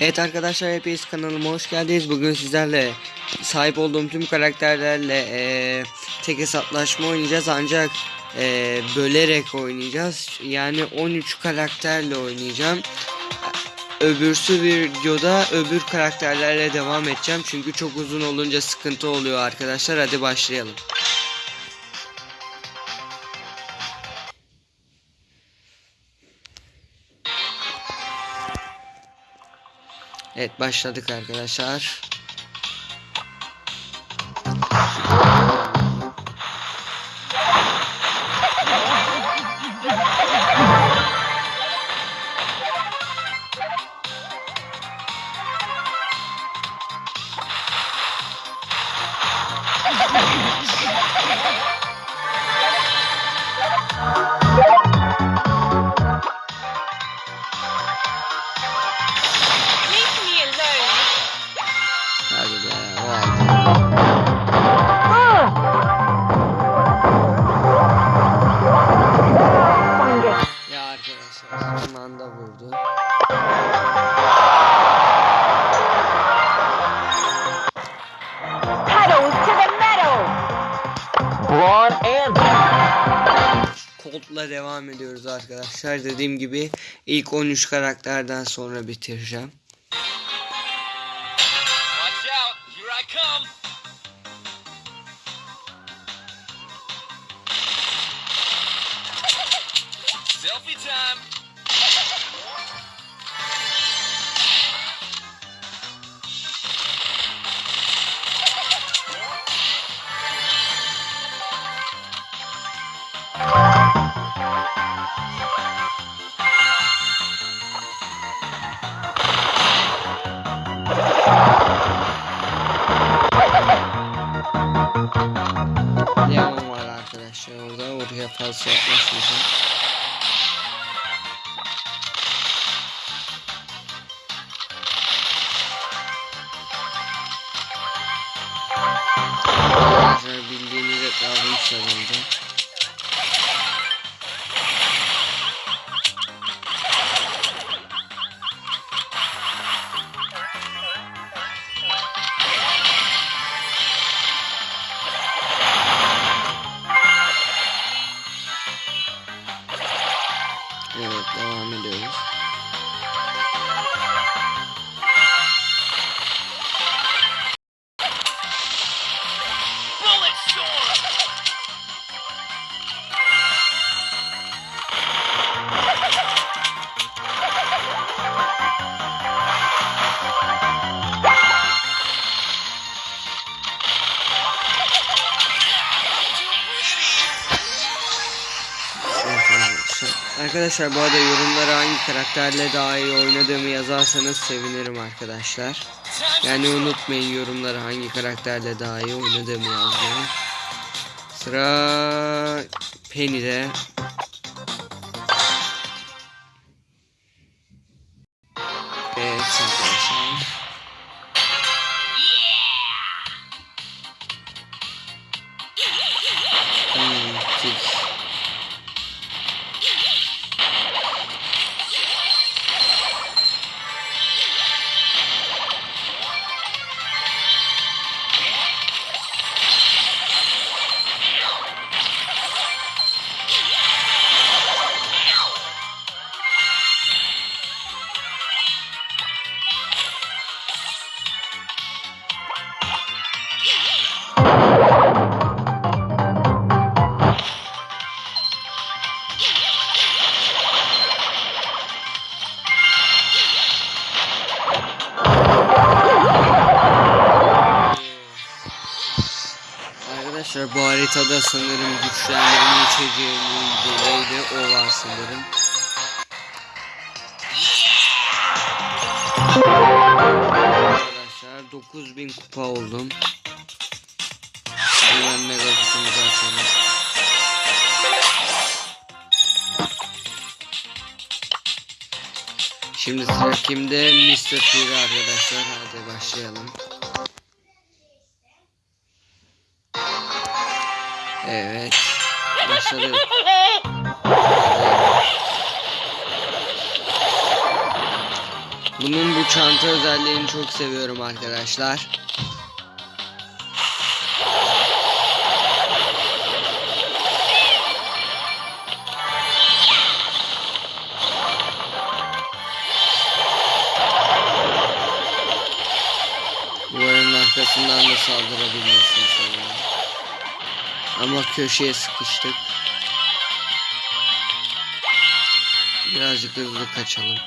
Evet arkadaşlar hepiniz kanalıma hoş geldiniz. Bugün sizlerle sahip olduğum tüm karakterlerle eee, tek hesaplaşma oynayacağız ancak eee, bölerek oynayacağız. Yani 13 karakterle oynayacağım. Öbürsü videoda öbür karakterlerle devam edeceğim. Çünkü çok uzun olunca sıkıntı oluyor arkadaşlar. Hadi başlayalım. Evet başladık arkadaşlar. Colt'la devam ediyoruz arkadaşlar. Dediğim gibi ilk 13 karakterden sonra bitireceğim. caso só francês, né? Arkadaşlar. Bu arada yorumlara hangi karakterle daha iyi oynadığımı yazarsanız sevinirim arkadaşlar. Yani unutmayın yorumlara hangi karakterle daha iyi oynadığımı yazmayı. Sıra Penny'de. Arkadaşlar bu haritada sanırım güçlendirme içeceğinin dolayı o var sanırım. Arkadaşlar 9000 kupa oldum. Hemen mega kutumuzu açalım. Şimdi sıra kimde? Mr. Fury arkadaşlar. Hadi başlayalım. Evet. Bunun bu çanta özelliğini çok seviyorum arkadaşlar. Ama köşeye sıkıştık. Birazcık hızlı kaçalım.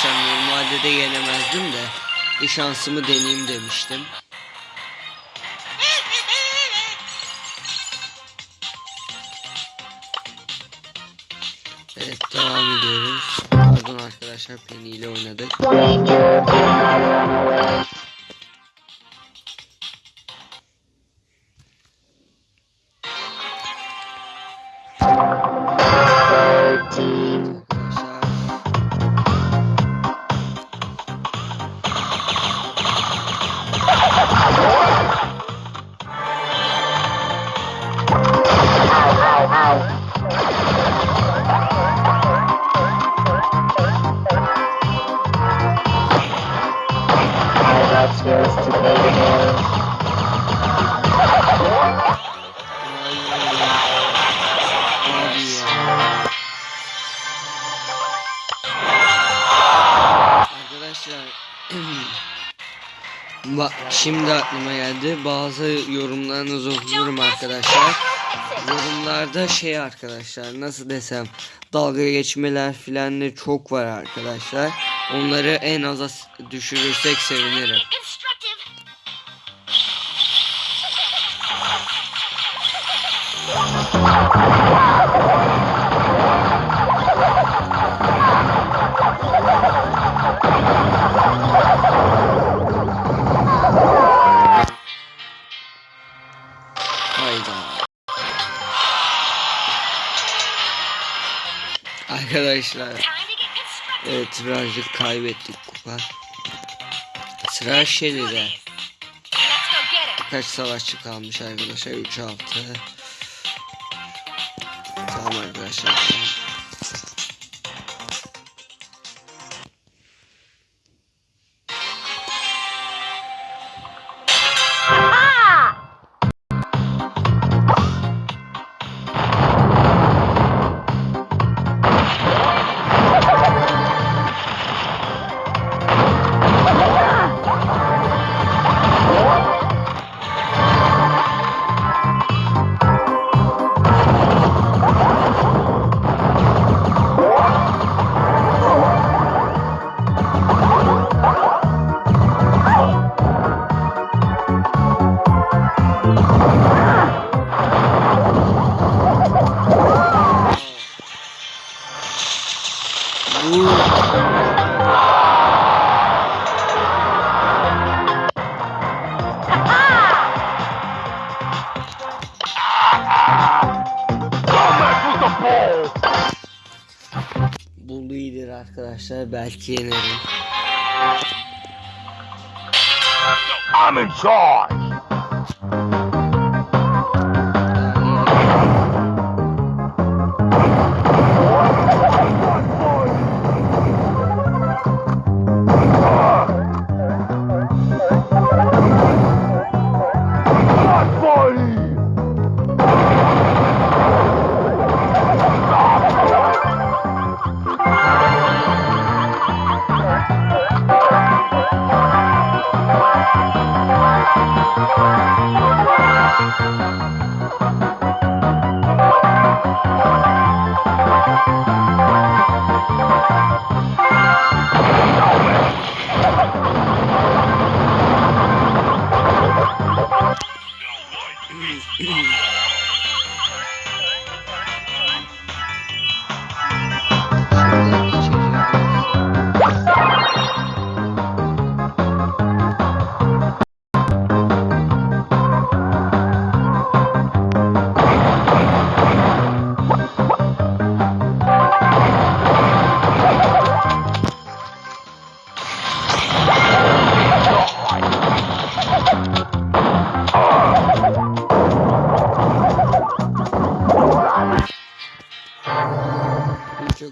Arkadaşlar normalde de yenemezdim de şansımı deneyeyim demiştim. Evet devam ediyoruz. Pardon arkadaşlar Penny ile oynadık. Bak şimdi aklıma geldi. Bazı yorumlarınızı okuyorum arkadaşlar. Yorumlarda şey arkadaşlar nasıl desem dalga geçmeler filan de çok var arkadaşlar. Onları en aza düşürürsek sevinirim. Hayda. Arkadaşlar evet birazcık kaybettik kupa. Sıra Shelly'de. Kaç savaşçı kalmış arkadaşlar 3 6. Tamam arkadaşlar. I'm in charge.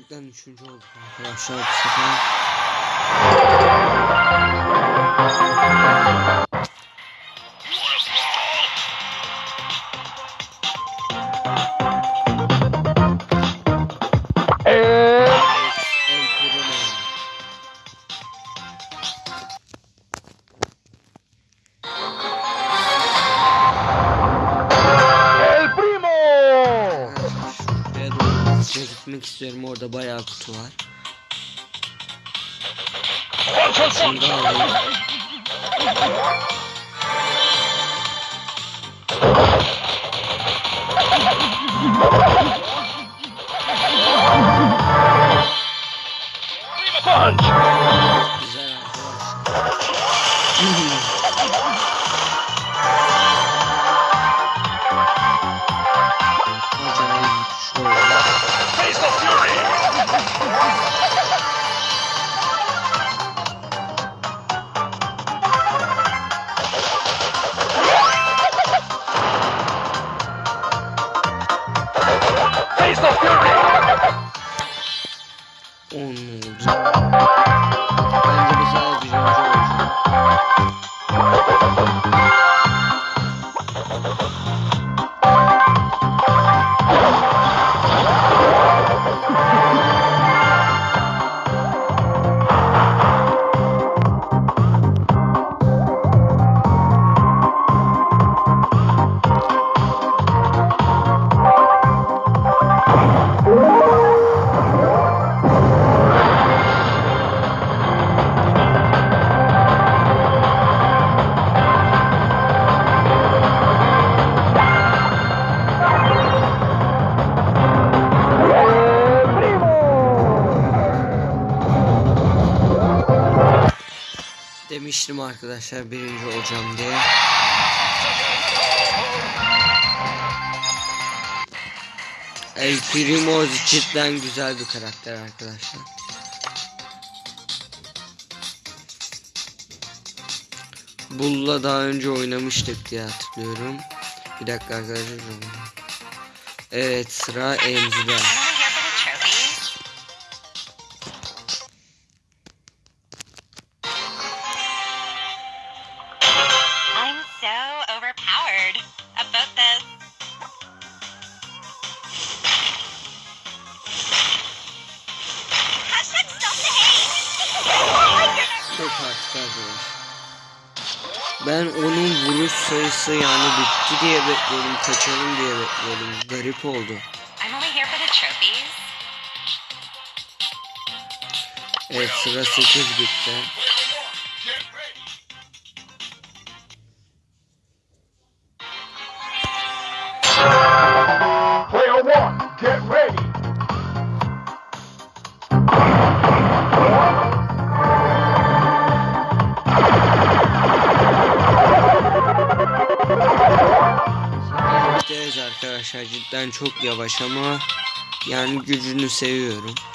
Çoktan üçüncü olduk arkadaşlar bu sefer. What? Şimdi. Face the fury. Demiştim arkadaşlar birinci olacağım diye. El Primo cidden güzel bir karakter arkadaşlar. Bull'la daha önce oynamıştık diye hatırlıyorum. Bir dakika arkadaşlar. Evet sıra Emzi'de. Sayısı yani bitti diye bekliyordum, kaçalım diye bekliyordum. Garip oldu. Evet sıra 8 bitti. Cidden çok yavaş ama yani gücünü seviyorum.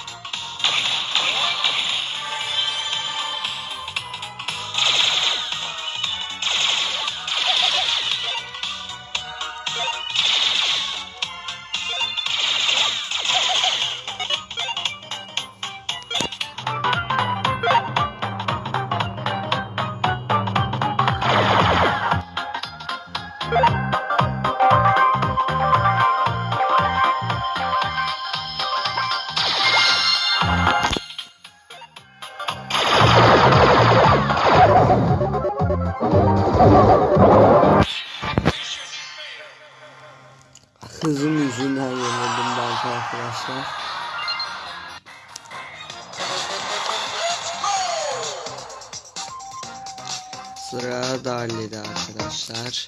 Hızım yüzünden yenildim belki arkadaşlar. Sıra Dali'de arkadaşlar.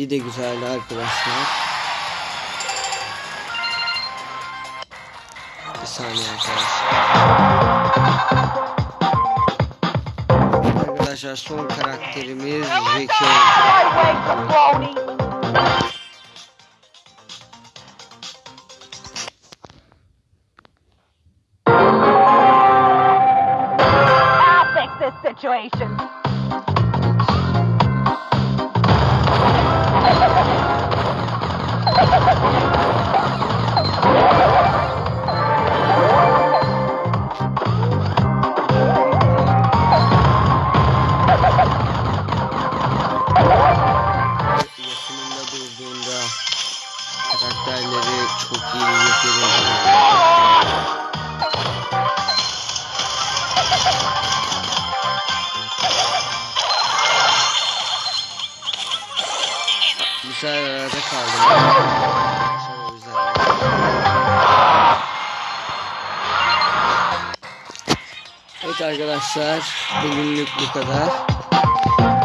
Dali de güzeldi arkadaşlar. Bir saniye arkadaşlar. Arkadaşlar son karakterimiz Zeki situation. Thank you. Arada kaldım. Evet arkadaşlar bugünlük bu kadar.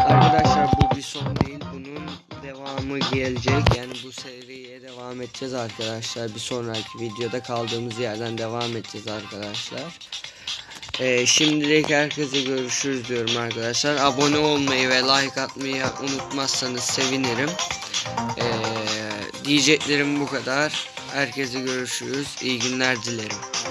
Arkadaşlar bu bir son değil bunun devamı gelecek yani bu seriye devam edeceğiz arkadaşlar bir sonraki videoda kaldığımız yerden devam edeceğiz arkadaşlar. Ee, şimdilik herkese görüşürüz diyorum arkadaşlar abone olmayı ve like atmayı unutmazsanız sevinirim. Ee, diyeceklerim bu kadar herkese görüşürüz iyi günler dilerim.